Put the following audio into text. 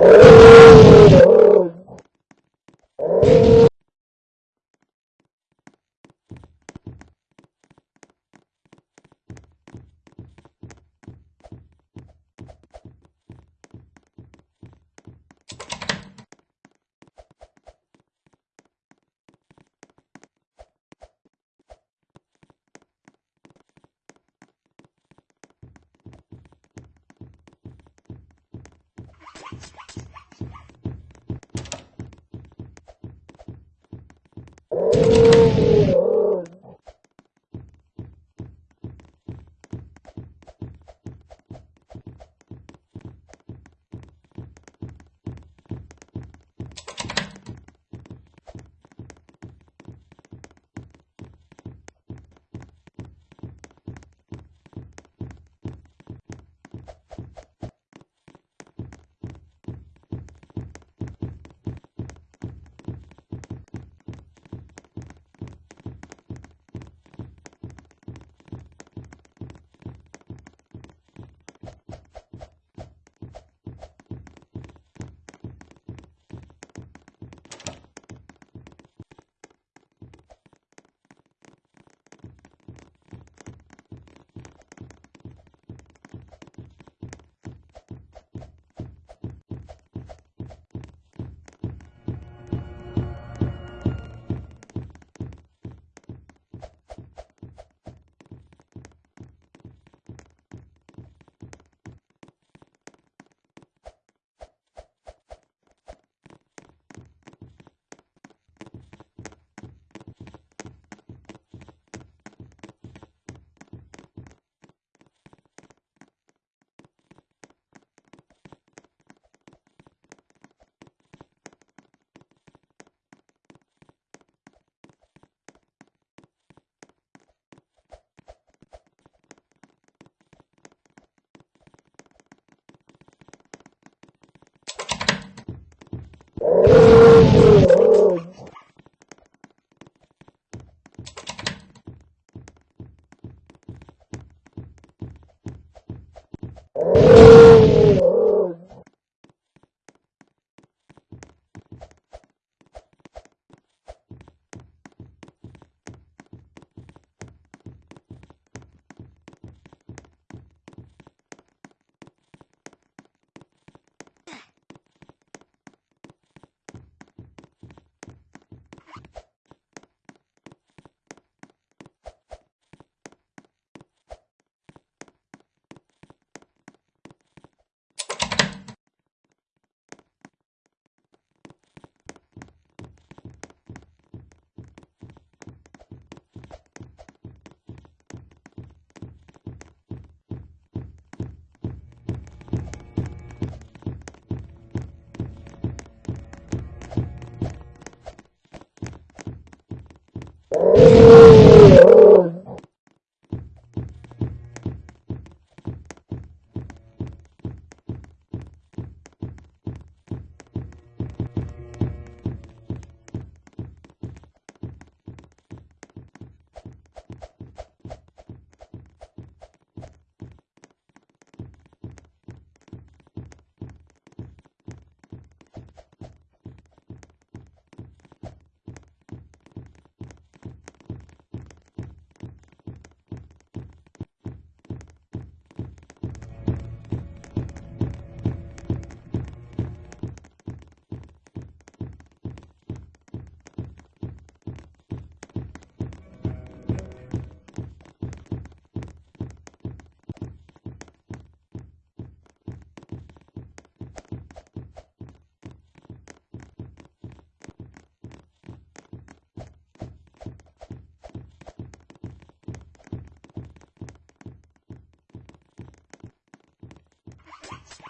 Oh! Yeah.